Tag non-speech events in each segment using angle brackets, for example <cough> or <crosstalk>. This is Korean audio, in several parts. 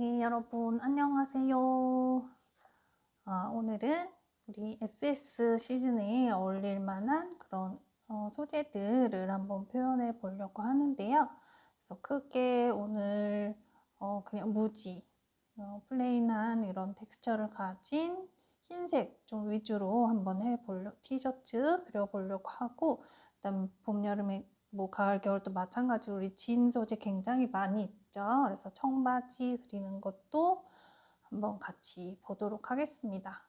네, 여러분 안녕하세요. 아, 오늘은 우리 SS 시즌에 어울릴 만한 그런 어, 소재들을 한번 표현해 보려고 하는데요. 그래서 크게 오늘 어, 그냥 무지, 어, plain한 이런 텍스처를 가진 흰색 좀 위주로 한번 해보려 티셔츠 그려보려고 하고 그다음 봄 여름에 뭐 가을 겨울도 마찬가지로 우리 진 소재 굉장히 많이 있죠. 그래서 청바지 그리는 것도 한번 같이 보도록 하겠습니다.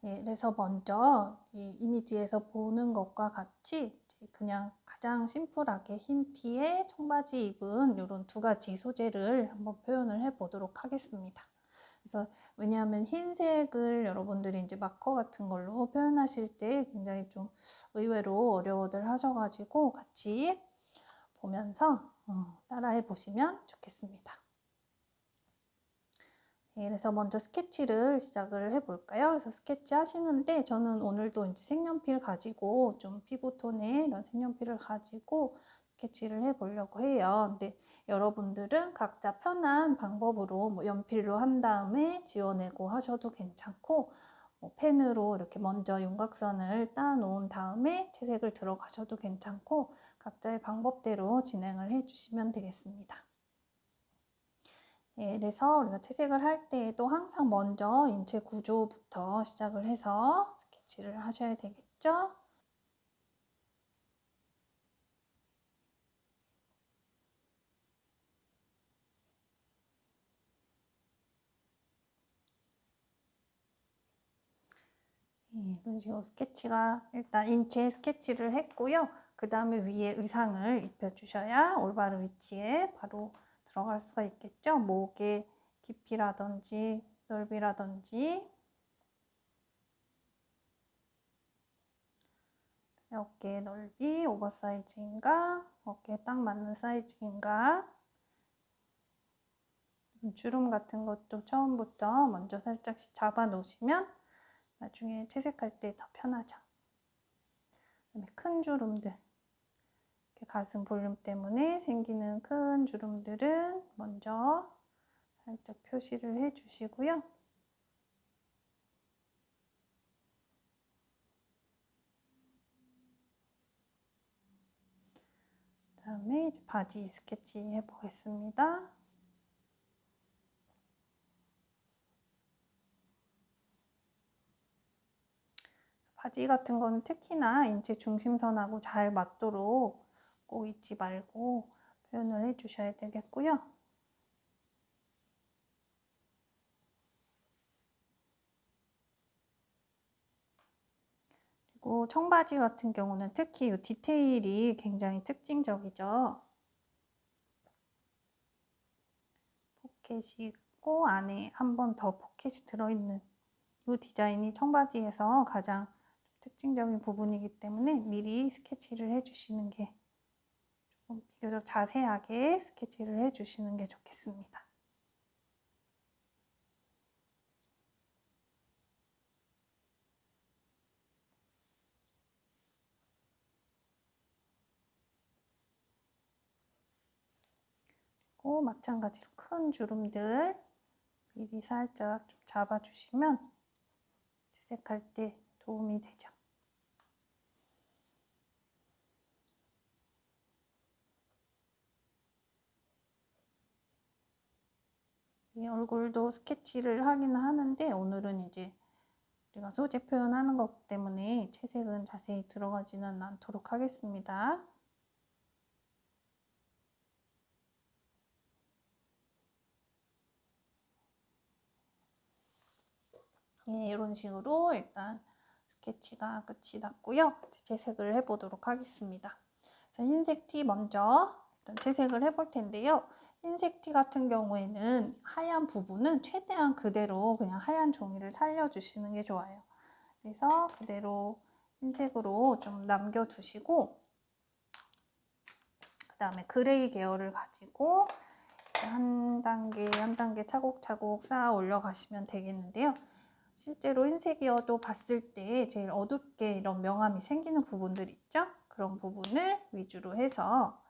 네, 그래서 먼저 이 이미지에서 보는 것과 같이 그냥 가장 심플하게 흰 티에 청바지 입은 이런 두 가지 소재를 한번 표현을 해 보도록 하겠습니다. 그래서 왜냐하면 흰색을 여러분들이 이제 마커 같은 걸로 표현하실 때 굉장히 좀 의외로 어려워들 하셔가지고 같이 보면서 어, 따라해 보시면 좋겠습니다. 네, 그래서 먼저 스케치를 시작을 해볼까요? 그래서 스케치 하시는데 저는 오늘도 이제 색연필 가지고 좀 피부톤의 이런 색연필을 가지고 스케치를 해보려고 해요. 근데 여러분들은 각자 편한 방법으로 뭐 연필로 한 다음에 지워내고 하셔도 괜찮고 뭐 펜으로 이렇게 먼저 윤곽선을 따 놓은 다음에 채색을 들어가셔도 괜찮고 각자의 방법대로 진행을 해주시면 되겠습니다. 네, 그래서 우리가 채색을 할 때에도 항상 먼저 인체 구조부터 시작을 해서 스케치를 하셔야 되겠죠? 네, 이런 식으로 스케치가 일단 인체 스케치를 했고요. 그 다음에 위에 의상을 입혀주셔야 올바른 위치에 바로 들어갈 수가 있겠죠. 목의 깊이라든지 넓이라든지 어깨 넓이 오버사이즈인가 어깨에 딱 맞는 사이즈인가 주름 같은 것도 처음부터 먼저 살짝씩 잡아 놓으시면 나중에 채색할 때 더 편하죠. 큰 주름들 가슴 볼륨 때문에 생기는 큰 주름들은 먼저 살짝 표시를 해 주시고요. 그 다음에 이제 바지 스케치 해 보겠습니다. 바지 같은 거는 특히나 인체 중심선하고 잘 맞도록 꼭 잊지 말고 표현을 해주셔야 되겠고요. 그리고 청바지 같은 경우는 특히 이 디테일이 굉장히 특징적이죠. 포켓이 있고 안에 한 번 더 포켓이 들어있는 이 디자인이 청바지에서 가장 특징적인 부분이기 때문에 미리 스케치를 해주시는 게 조금 비교적 자세하게 스케치를 해주시는 게 좋겠습니다. 그리고 마찬가지로 큰 주름들 미리 살짝 좀 잡아주시면 채색할 때 도움이 되죠. 이 얼굴도 스케치를 하기는 하는데 오늘은 이제 우리가 소재 표현하는 것 때문에 채색은 자세히 들어가지는 않도록 하겠습니다. 예, 이런 식으로 일단 스케치가 끝이 났고요. 채색을 해보도록 하겠습니다. 흰색 티 먼저 일단 채색을 해볼 텐데요. 흰색 티 같은 경우에는 하얀 부분은 최대한 그대로 그냥 하얀 종이를 살려주시는 게 좋아요. 그래서 그대로 흰색으로 좀 남겨두시고 그 다음에 gray 계열을 가지고 한 단계 한 단계 차곡차곡 쌓아 올려가시면 되겠는데요. 실제로 흰색이어도 봤을 때 제일 어둡게 이런 명암이 생기는 부분들 있죠? 그런 부분을 위주로 해서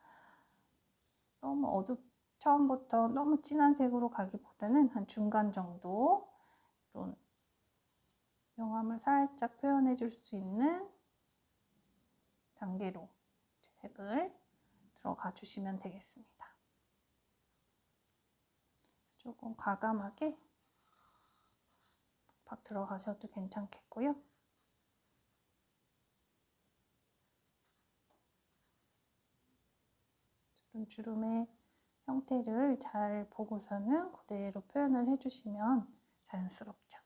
너무 어둡 처음부터 너무 진한 색으로 가기보다는 한 중간 정도 이런 명암을 살짝 표현해 줄 수 있는 단계로 색을 들어가 주시면 되겠습니다. 조금 과감하게 박 들어가셔도 괜찮겠고요. 주름 주름의 형태를 잘 보고서는 그대로 표현을 해주시면 자연스럽죠.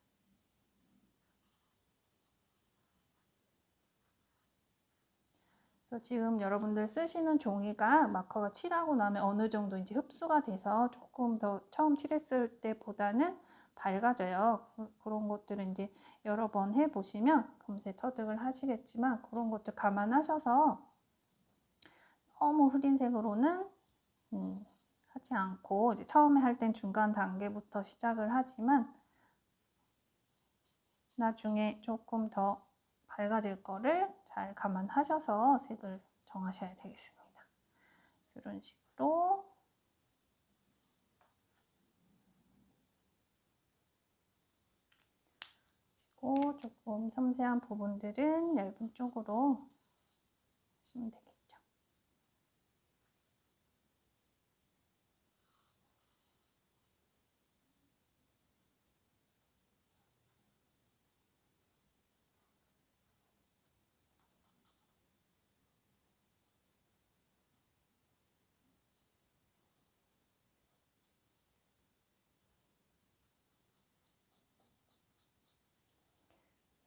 그래서 지금 여러분들 쓰시는 종이가 마커가 칠하고 나면 어느 정도 이제 흡수가 돼서 조금 더 처음 칠했을 때보다는 밝아져요. 그런 것들은 이제 여러 번 해보시면 금세 터득을 하시겠지만 그런 것들 감안하셔서 너무 흐린 색으로는 음, 하지 않고 이제 처음에 할 땐 중간 단계부터 시작을 하지만 나중에 조금 더 밝아질 거를 잘 감안하셔서 색을 정하셔야 되겠습니다. 이런 식으로 그리고 조금 섬세한 부분들은 얇은 쪽으로 하시면 되겠습니다.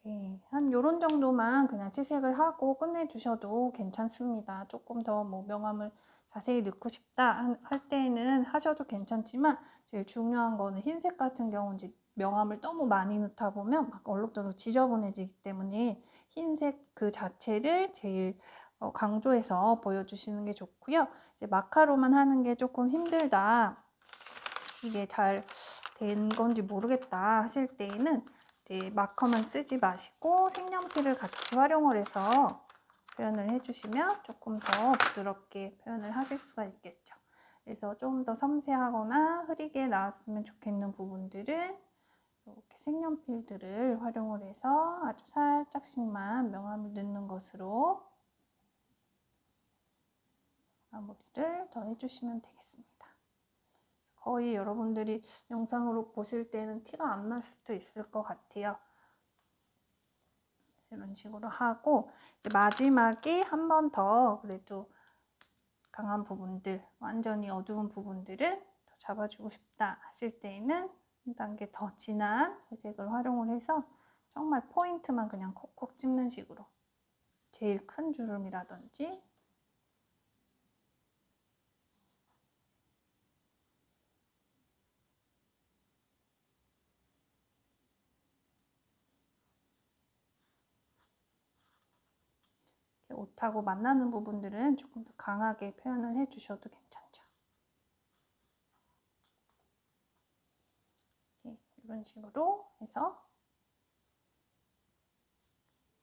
네, 한 요런 정도만 그냥 치색을 하고 끝내주셔도 괜찮습니다. 조금 더 뭐 명암을 자세히 넣고 싶다 할 때는 하셔도 괜찮지만 제일 중요한 거는 흰색 같은 경우는 명암을 너무 많이 넣다 보면 막 얼룩덜룩 지저분해지기 때문에 흰색 그 자체를 제일 어, 강조해서 보여주시는 게 좋고요. 이제 마카로만 하는 게 조금 힘들다. 이게 잘 된 건지 모르겠다 하실 때에는 이제 마커만 쓰지 마시고 색연필을 같이 활용을 해서 표현을 해주시면 조금 더 부드럽게 표현을 하실 수가 있겠죠. 그래서 좀 더 섬세하거나 흐리게 나왔으면 좋겠는 부분들은 이렇게 색연필들을 활용을 해서 아주 살짝씩만 명암을 넣는 것으로 마무리를 더 해주시면 되겠습니다. 거의 여러분들이 영상으로 보실 때는 티가 안 날 수도 있을 것 같아요. 이런 식으로 하고 마지막에 한 번 더 그래도 강한 부분들, 완전히 어두운 부분들을 더 잡아주고 싶다 하실 때에는 한 단계 더 진한 회색을 활용을 해서 정말 포인트만 그냥 콕콕 찍는 식으로 제일 큰 주름이라든지 옷하고 만나는 부분들은 조금 더 강하게 표현을 해주셔도 괜찮죠. 네, 이런 식으로 해서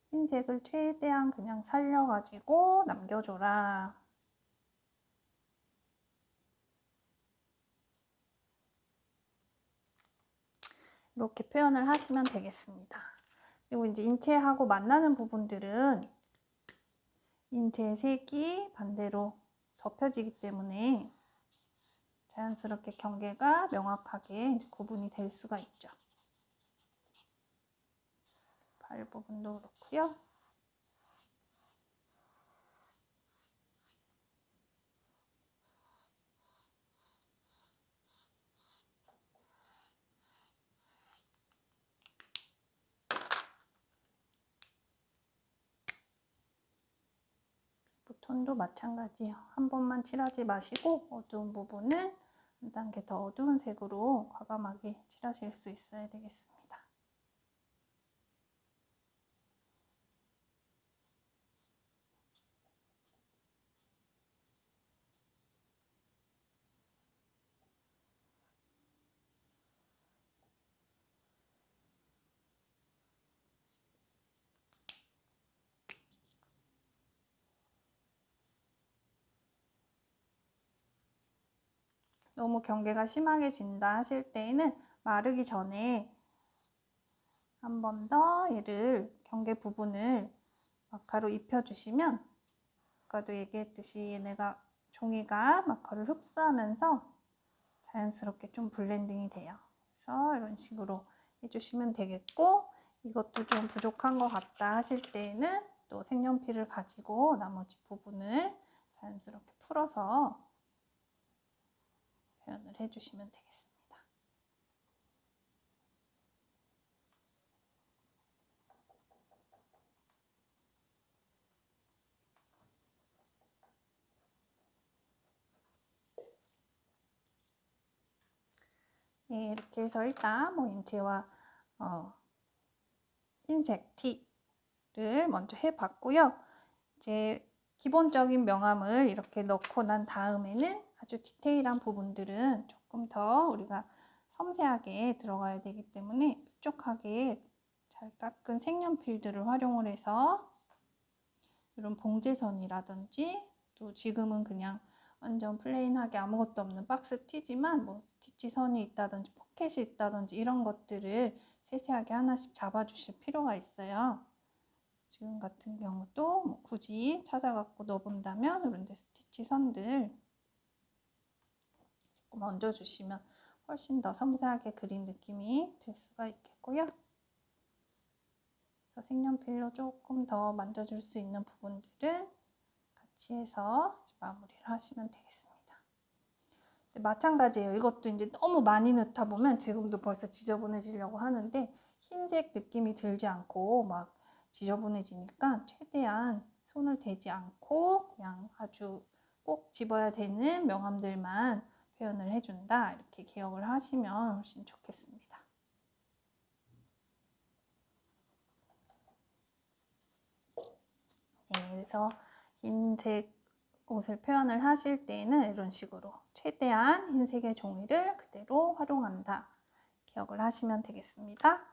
흰색을 최대한 그냥 살려가지고 남겨줘라. 이렇게 표현을 하시면 되겠습니다. 그리고 이제 인체하고 만나는 부분들은 인체의 색이 반대로 덮여지기 때문에 자연스럽게 경계가 명확하게 구분이 될 수가 있죠. 발 부분도 그렇고요. 톤도 마찬가지예요. 한 번만 칠하지 마시고 어두운 부분은 한 단계 더 어두운 색으로 과감하게 칠하실 수 있어야 되겠습니다. 너무 경계가 심하게 진다 하실 때에는 마르기 전에 한 번 더 얘를 경계 부분을 마카로 입혀주시면 아까도 얘기했듯이 얘네가 종이가 마커를 흡수하면서 자연스럽게 좀 블렌딩이 돼요. 그래서 이런 식으로 해주시면 되겠고 이것도 좀 부족한 것 같다 하실 때에는 또 색연필을 가지고 나머지 부분을 자연스럽게 풀어서 표현을 해주시면 되겠습니다. 네, 이렇게 해서 일단 뭐 인체와 어, 흰색 T를 먼저 해봤고요. 이제 기본적인 명암을 이렇게 넣고 난 다음에는 아주 디테일한 부분들은 조금 더 우리가 섬세하게 들어가야 되기 때문에 뾰족하게 잘 깎은 색연필들을 활용을 해서 이런 봉제선이라든지 또 지금은 그냥 완전 plain하게 아무것도 없는 박스 티지만 뭐 스티치 선이 있다든지 포켓이 있다든지 이런 것들을 세세하게 하나씩 잡아주실 필요가 있어요. 지금 같은 경우도 뭐 굳이 찾아갖고 넣어본다면 이런 데 스티치 선들 조금 얹어주시면 훨씬 더 섬세하게 그린 느낌이 될 수가 있겠고요. 그래서 색연필로 조금 더 만져줄 수 있는 부분들은 같이 해서 마무리를 하시면 되겠습니다. 마찬가지예요. 이것도 이제 너무 많이 넣다 보면 지금도 벌써 지저분해지려고 하는데 흰색 느낌이 들지 않고 막 지저분해지니까 최대한 손을 대지 않고 그냥 아주 꼭 집어야 되는 명암들만 표현을 해준다 이렇게 기억을 하시면 훨씬 좋겠습니다. 네, 그래서 흰색 옷을 표현을 하실 때에는 이런 식으로 최대한 흰색의 종이를 그대로 활용한다. 기억을 하시면 되겠습니다.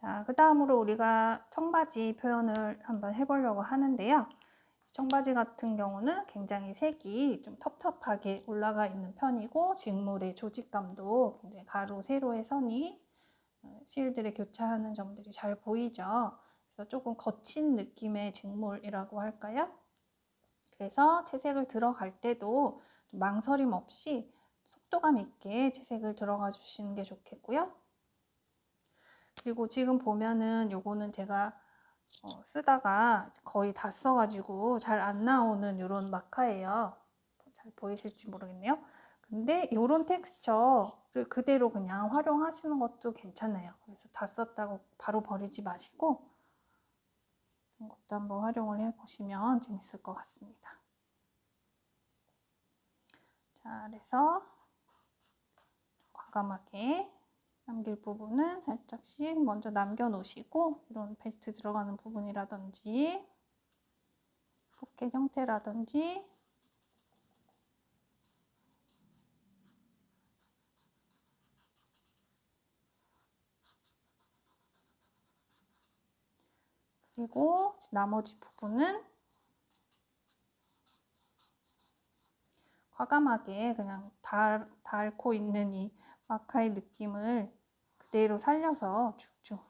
자, 그 다음으로 우리가 청바지 표현을 한번 해보려고 하는데요. 청바지 같은 경우는 굉장히 색이 좀 텁텁하게 올라가 있는 편이고 직물의 조직감도 굉장히 가로, 세로의 선이 실들에 교차하는 점들이 잘 보이죠. 그래서 조금 거친 느낌의 직물이라고 할까요? 그래서 채색을 들어갈 때도 망설임 없이 속도감 있게 채색을 들어가 주시는 게 좋겠고요. 그리고 지금 보면은 요거는 제가 어, 쓰다가 거의 다 써가지고 잘 안 나오는 이런 마카예요. 잘 보이실지 모르겠네요. 근데 이런 텍스처를 그대로 그냥 활용하시는 것도 괜찮아요. 그래서 다 썼다고 바로 버리지 마시고 이것도 한번 활용을 해보시면 재밌을 것 같습니다. 자, 그래서 과감하게 남길 부분은 살짝씩 먼저 남겨놓으시고 이런 벨트 들어가는 부분이라든지 포켓 형태라든지 그리고 나머지 부분은 과감하게 그냥 달, 닳고 있는 이 마카의 느낌을 그대로 살려서 쭉쭉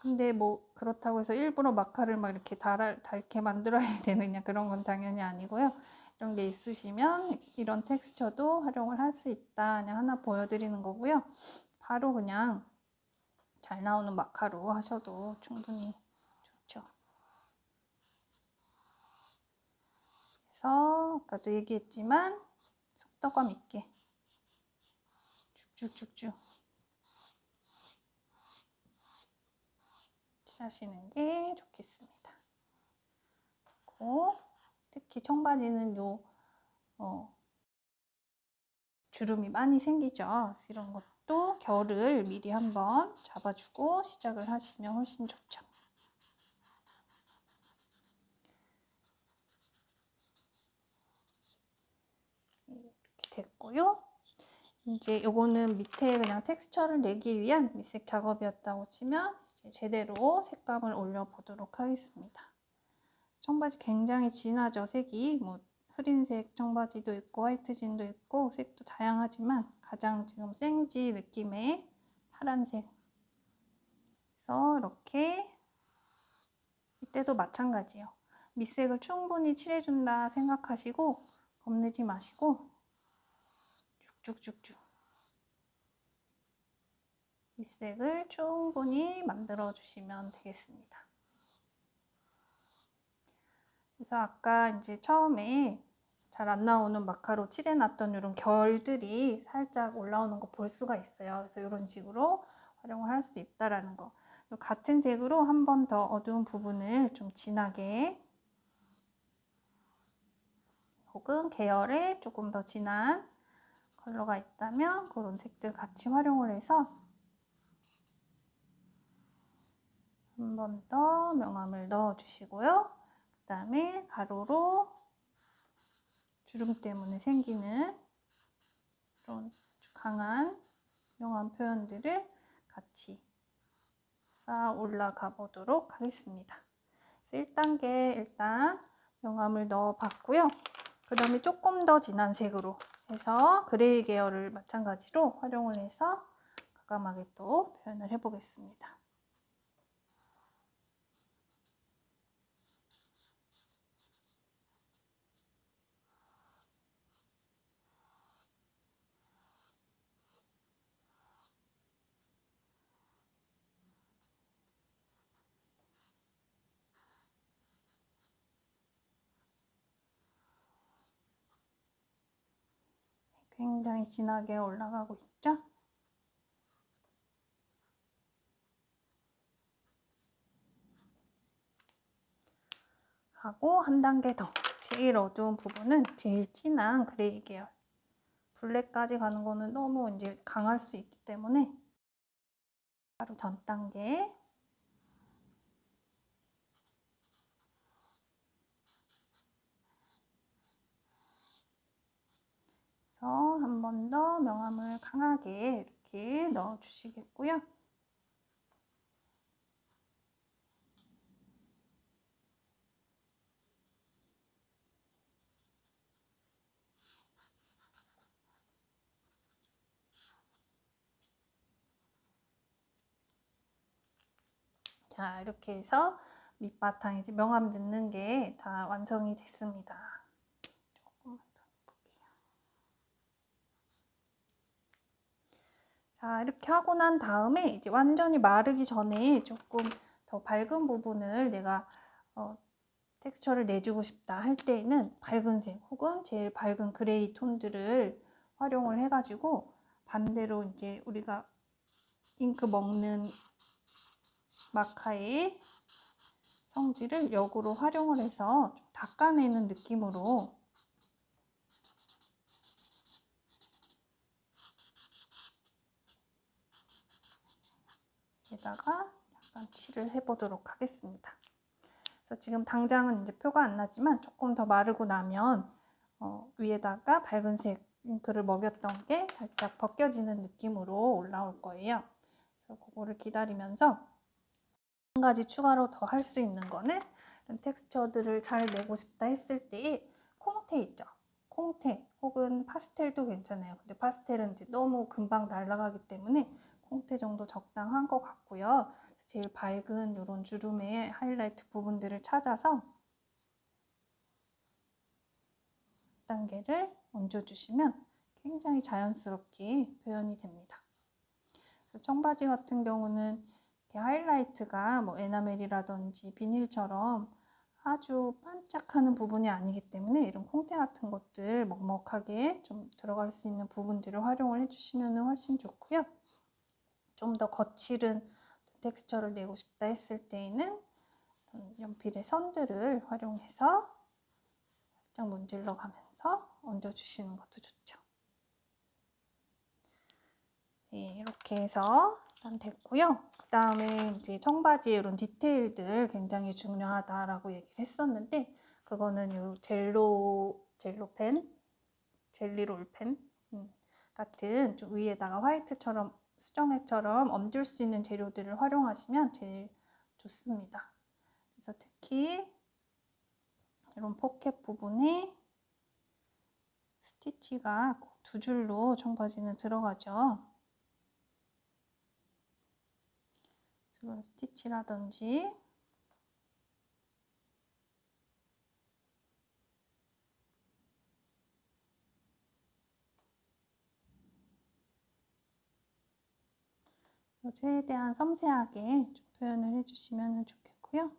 근데 뭐 그렇다고 해서 일부러 마카를 막 이렇게 달, 닳게 만들어야 <laughs> 되느냐 그런 건 당연히 아니고요. 이런 게 있으시면 이런 텍스처도 활용을 할 수 있다 그냥 하나 보여드리는 거고요. 바로 그냥 잘 나오는 마카로 하셔도 충분히 좋죠. 그래서 아까도 얘기했지만 속도감 있게 쭉쭉쭉쭉 칠하시는 게 좋겠습니다. 그리고 특히 청바지는 요 어, 주름이 많이 생기죠. 이런 것또 결을 미리 한번 잡아주고 시작을 하시면 훨씬 좋죠. 이렇게 됐고요. 이제 요거는 밑에 그냥 텍스처를 내기 위한 밑색 작업이었다고 치면 제대로 색감을 올려보도록 하겠습니다. 청바지 굉장히 진하죠, 색이. 뭐 흐린색 청바지도 있고 화이트 진도 있고 색도 다양하지만 가장 지금 생지 느낌의 파란색. 그래서 이렇게 이때도 마찬가지예요. 밑색을 충분히 칠해준다 생각하시고 겁내지 마시고 쭉쭉쭉쭉 밑색을 충분히 만들어 주시면 되겠습니다. 그래서 아까 이제 처음에 잘 안 나오는 마카로 칠해놨던 이런 결들이 살짝 올라오는 거 볼 수가 있어요. 그래서 이런 식으로 활용을 할 수 있다라는 거. 같은 색으로 한 번 더 어두운 부분을 좀 진하게 혹은 계열에 조금 더 진한 컬러가 있다면 그런 색들 같이 활용을 해서 한 번 더 명암을 넣어 주시고요. 그 다음에 가로로 주름 때문에 생기는 그런 강한 명암 표현들을 같이 쌓아 올라가 보도록 하겠습니다. 1단계 일단 명암을 넣어 봤고요. 그 다음에 조금 더 진한 색으로 해서 그레이 계열을 마찬가지로 활용을 해서 과감하게 또 표현을 해 보겠습니다. 굉장히 진하게 올라가고 있죠? 하고 한 단계 더. 제일 어두운 부분은 제일 진한 그레이 계열. 블랙까지 가는 거는 너무 이제 강할 수 있기 때문에 바로 전 단계 그래서 한 번 더 명암을 강하게 이렇게 넣어 주시겠고요. 자 이렇게 해서 밑바탕 이제 명암 넣는 게 다 완성이 됐습니다. 조금만 더 볼게요. 자 이렇게 하고 난 다음에 이제 완전히 마르기 전에 조금 더 밝은 부분을 내가 어, 텍스처를 내주고 싶다 할 때에는 밝은 색 혹은 제일 밝은 gray 톤들을 활용을 해가지고 반대로 이제 우리가 잉크 먹는 마카의 성질을 역으로 활용을 해서 닦아내는 느낌으로 여기다가 약간 칠을 해보도록 하겠습니다. 그래서 지금 당장은 이제 표가 안 나지만 조금 더 마르고 나면 어, 위에다가 밝은색 잉크를 먹였던 게 살짝 벗겨지는 느낌으로 올라올 거예요. 그래서 그거를 기다리면서 한 가지 추가로 더 할 수 있는 거는 텍스처들을 잘 내고 싶다 했을 때 콩테 있죠. 콩테 혹은 파스텔도 괜찮아요. 근데 파스텔은 이제 너무 금방 날아가기 때문에 콩테 정도 적당한 것 같고요. 제일 밝은 이런 주름의 하이라이트 부분들을 찾아서 단계를 얹어주시면 굉장히 자연스럽게 표현이 됩니다. 청바지 같은 경우는 하이라이트가 뭐 에나멜이라든지 비닐처럼 아주 반짝하는 부분이 아니기 때문에 이런 콩테 같은 것들 먹먹하게 좀 들어갈 수 있는 부분들을 활용을 해주시면 훨씬 좋고요. 좀 더 거칠은 텍스처를 내고 싶다 했을 때에는 연필의 선들을 활용해서 살짝 문질러 가면서 얹어주시는 것도 좋죠. 네, 이렇게 해서 일단 됐고요. 그 다음에 이제 청바지 이런 디테일들 굉장히 중요하다라고 얘기를 했었는데 그거는 요 젤로 젤로펜, 젤리롤펜 음, 같은 좀 위에다가 화이트처럼 수정액처럼 얹을 수 있는 재료들을 활용하시면 제일 좋습니다. 그래서 특히 이런 포켓 부분에 스티치가 꼭두 줄로 청바지는 들어가죠. 이런 스티치라든지 최대한 섬세하게 좀 표현을 해주시면 좋겠고요.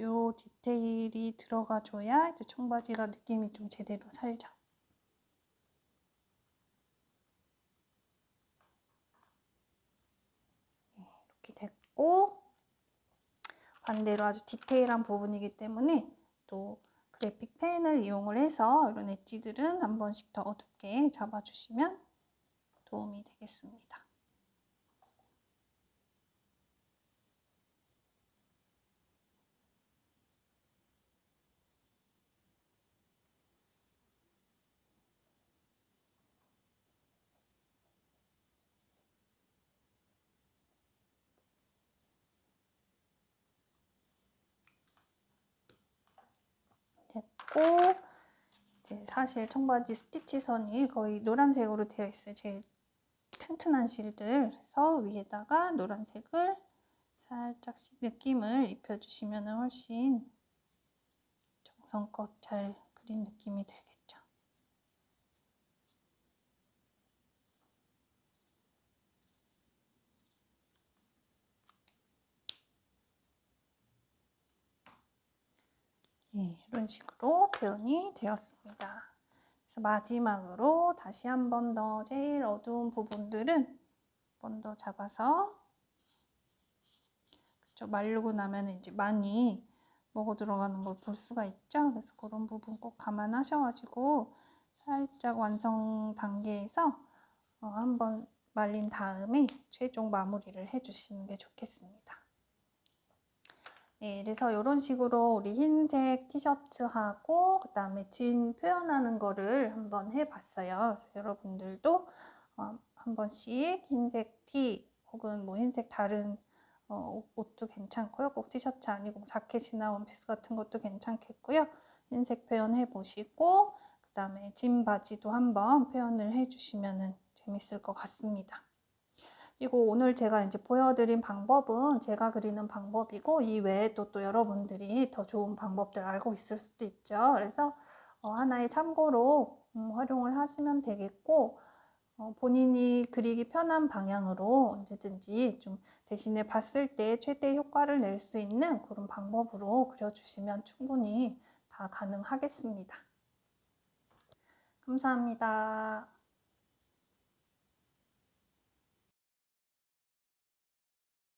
요 디테일이 들어가줘야 이제 청바지가 느낌이 좀 제대로 살죠. 네, 이렇게 됐고 반대로 아주 디테일한 부분이기 때문에 또 그래픽 펜을 이용을 해서 이런 엣지들은 한 번씩 더 어둡게 잡아주시면 도움이 되겠습니다. 됐고 이제 사실 청바지 스티치 선이 거의 노란색으로 되어 있어요. 제일 튼튼한 실들 그래서 위에다가 노란색을 살짝씩 느낌을 입혀주시면 훨씬 정성껏 잘 그린 느낌이 들겠죠. 네, 이런 식으로 표현이 되었습니다. 마지막으로 다시 한 번 더 제일 어두운 부분들은 한 번 더 잡아서 그쵸, 마르고 나면 이제 많이 먹어 들어가는 걸 볼 수가 있죠. 그래서 그런 부분 꼭 감안하셔가지고 살짝 완성 단계에서 어, 한번 말린 다음에 최종 마무리를 해주시는 게 좋겠습니다. 네, 그래서 이런 식으로 우리 흰색 티셔츠하고 그 다음에 진 표현하는 거를 한번 해봤어요. 여러분들도 어, 한 번씩 흰색 티 혹은 뭐 흰색 다른 어, 옷도 괜찮고요. 꼭 티셔츠 아니고 자켓이나 원피스 같은 것도 괜찮겠고요. 흰색 표현해 보시고 그 다음에 진 바지도 한번 표현을 해주시면 재밌을 것 같습니다. 그리고 오늘 제가 이제 보여드린 방법은 제가 그리는 방법이고 이 외에 또, 또 여러분들이 더 좋은 방법들 알고 있을 수도 있죠. 그래서 어, 하나의 참고로 음, 활용을 하시면 되겠고 어, 본인이 그리기 편한 방향으로 언제든지 좀 대신에 봤을 때 최대 효과를 낼 수 있는 그런 방법으로 그려주시면 충분히 다 가능하겠습니다. 감사합니다.